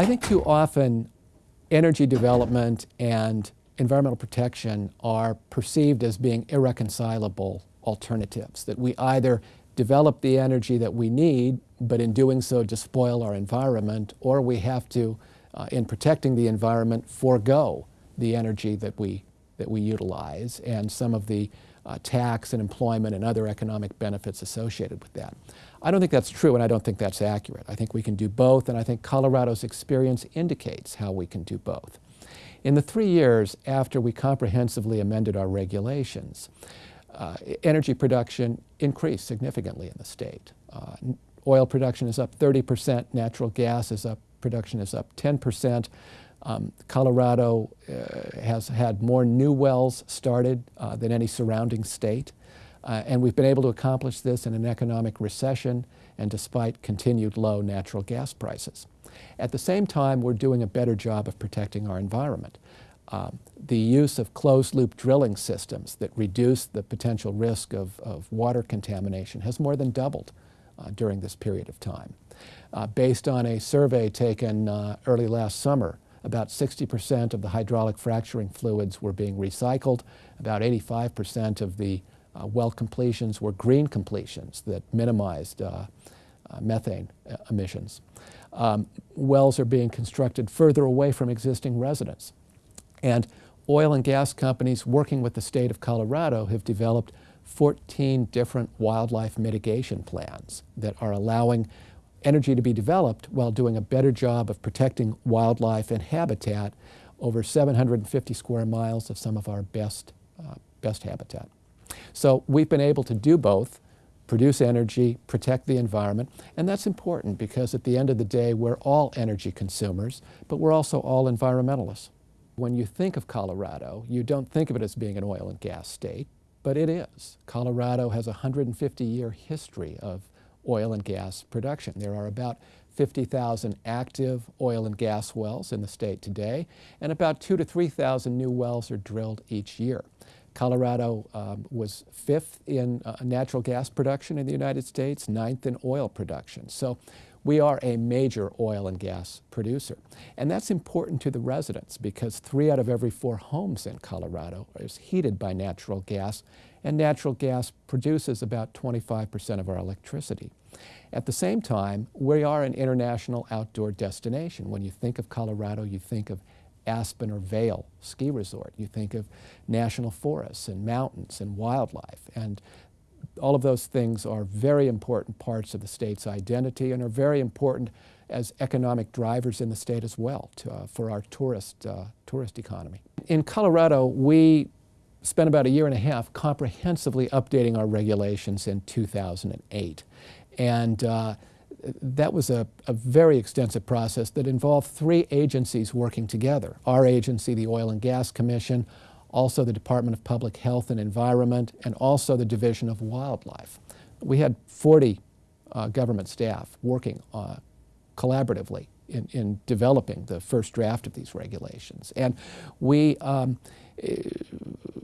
I think too often energy development and environmental protection are perceived as being irreconcilable alternatives, that we either develop the energy that we need, but in doing so despoil our environment, or we have to, uh, in protecting the environment, forego the energy that we, that we utilize. And some of the uh, tax and employment and other economic benefits associated with that. I don't think that's true and I don't think that's accurate. I think we can do both and I think Colorado's experience indicates how we can do both. In the three years after we comprehensively amended our regulations, uh, energy production increased significantly in the state. Uh, oil production is up 30 percent, natural gas is up, production is up 10 percent. Um, Colorado uh, has had more new wells started uh, than any surrounding state. Uh, and we've been able to accomplish this in an economic recession and despite continued low natural gas prices. At the same time, we're doing a better job of protecting our environment. Um, the use of closed-loop drilling systems that reduce the potential risk of, of water contamination has more than doubled uh, during this period of time. Uh, based on a survey taken uh, early last summer, about 60% of the hydraulic fracturing fluids were being recycled. About 85% of the uh, well completions were green completions that minimized uh, uh, methane emissions. Um, wells are being constructed further away from existing residents. And oil and gas companies working with the state of Colorado have developed 14 different wildlife mitigation plans that are allowing energy to be developed while doing a better job of protecting wildlife and habitat over 750 square miles of some of our best, uh, best habitat. So we've been able to do both, produce energy, protect the environment, and that's important because at the end of the day we're all energy consumers, but we're also all environmentalists. When you think of Colorado, you don't think of it as being an oil and gas state, but it is. Colorado has a 150-year history of oil and gas production. There are about 50,000 active oil and gas wells in the state today, and about two to 3,000 new wells are drilled each year. Colorado um, was fifth in uh, natural gas production in the United States, ninth in oil production. So we are a major oil and gas producer. And that's important to the residents because three out of every four homes in Colorado is heated by natural gas, and natural gas produces about 25% of our electricity. At the same time, we are an international outdoor destination. When you think of Colorado, you think of Aspen or Vail ski resort. You think of national forests and mountains and wildlife. And all of those things are very important parts of the state's identity and are very important as economic drivers in the state as well to, uh, for our tourist, uh, tourist economy. In Colorado, we spent about a year and a half comprehensively updating our regulations in 2008. And uh, that was a, a, very extensive process that involved three agencies working together. Our agency, the Oil and Gas Commission, also the Department of Public Health and Environment, and also the Division of Wildlife. We had 40 uh, government staff working uh, collaboratively in, in, developing the first draft of these regulations. And we, um,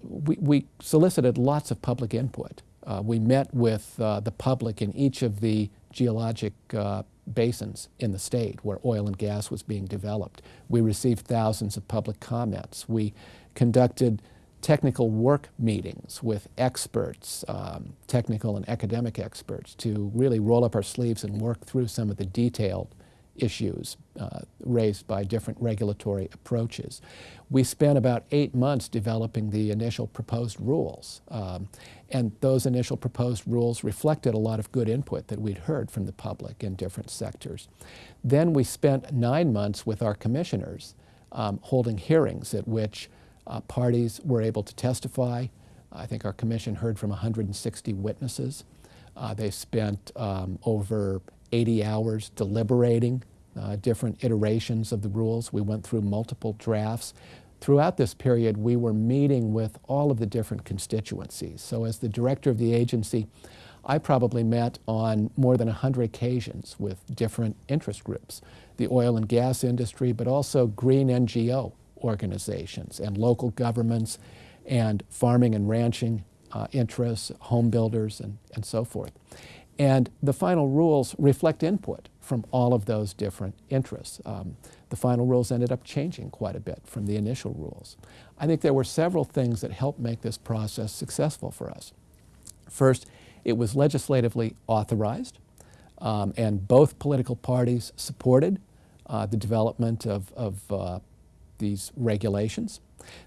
we, we, solicited lots of public input. Uh, we met with uh, the public in each of the geologic uh, basins in the state where oil and gas was being developed. We received thousands of public comments. We conducted technical work meetings with experts, um, technical and academic experts, to really roll up our sleeves and work through some of the detailed issues uh, raised by different regulatory approaches. We spent about eight months developing the initial proposed rules. Um, and those initial proposed rules reflected a lot of good input that we'd heard from the public in different sectors. Then we spent nine months with our commissioners um, holding hearings at which uh, parties were able to testify. I think our commission heard from 160 witnesses. Uh, they spent um, over 80 hours deliberating uh, different iterations of the rules. We went through multiple drafts. Throughout this period, we were meeting with all of the different constituencies. So as the director of the agency, I probably met on more than 100 occasions with different interest groups, the oil and gas industry, but also green NGO organizations and local governments and farming and ranching uh, interests, home builders, and, and so forth. And the final rules reflect input from all of those different interests. Um, the final rules ended up changing quite a bit from the initial rules. I think there were several things that helped make this process successful for us. First, it was legislatively authorized, um, and both political parties supported uh, the development of, of uh, these regulations.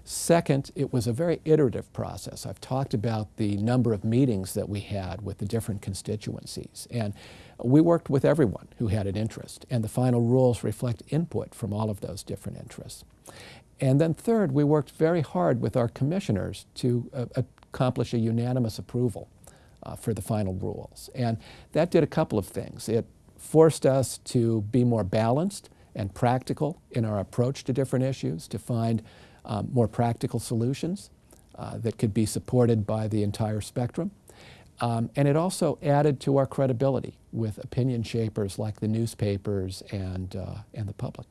Second, it was a very iterative process. I've talked about the number of meetings that we had with the different constituencies. And we worked with everyone who had an interest, and the final rules reflect input from all of those different interests. And then third, we worked very hard with our commissioners to uh, accomplish a unanimous approval uh, for the final rules. And that did a couple of things. It forced us to be more balanced and practical in our approach to different issues, to find um, more practical solutions uh, that could be supported by the entire spectrum. Um, and it also added to our credibility with opinion shapers like the newspapers and, uh, and the public.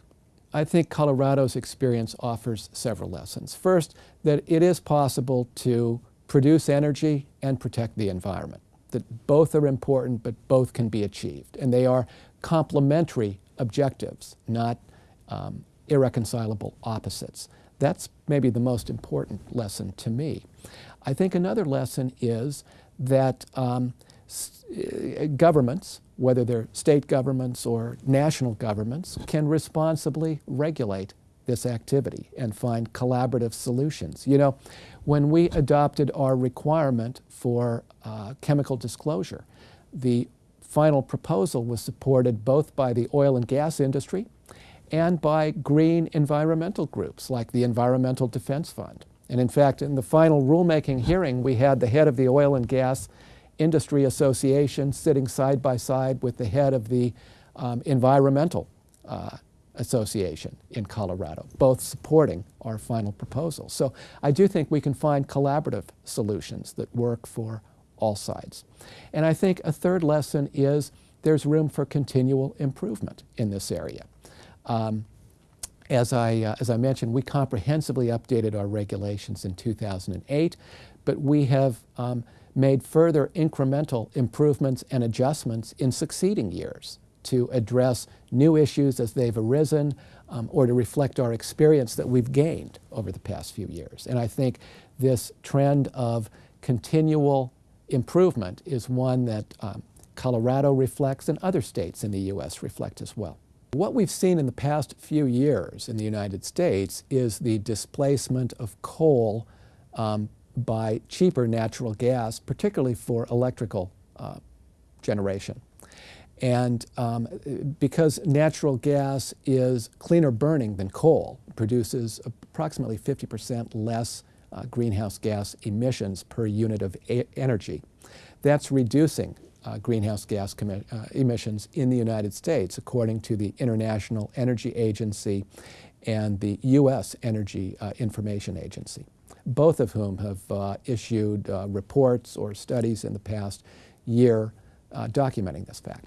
I think Colorado's experience offers several lessons. First, that it is possible to produce energy and protect the environment, that both are important, but both can be achieved. And they are complementary objectives, not um, irreconcilable opposites. That's maybe the most important lesson to me. I think another lesson is that um, uh, governments, whether they're state governments or national governments, can responsibly regulate this activity and find collaborative solutions. You know, when we adopted our requirement for uh, chemical disclosure, the final proposal was supported both by the oil and gas industry and by green environmental groups like the Environmental Defense Fund. And in fact, in the final rulemaking hearing, we had the head of the Oil and Gas Industry Association sitting side by side with the head of the um, Environmental uh, Association in Colorado, both supporting our final proposal. So I do think we can find collaborative solutions that work for all sides. And I think a third lesson is there's room for continual improvement in this area. Um, as, I, uh, as I mentioned, we comprehensively updated our regulations in 2008, but we have um, made further incremental improvements and adjustments in succeeding years to address new issues as they've arisen um, or to reflect our experience that we've gained over the past few years. And I think this trend of continual improvement is one that um, Colorado reflects and other states in the U.S. reflect as well. What we've seen in the past few years in the United States is the displacement of coal um, by cheaper natural gas, particularly for electrical uh, generation. And um, because natural gas is cleaner burning than coal, produces approximately 50% less uh, greenhouse gas emissions per unit of energy. That's reducing uh, greenhouse gas uh, emissions in the United States, according to the International Energy Agency and the U.S. Energy uh, Information Agency, both of whom have uh, issued uh, reports or studies in the past year documenting this fact.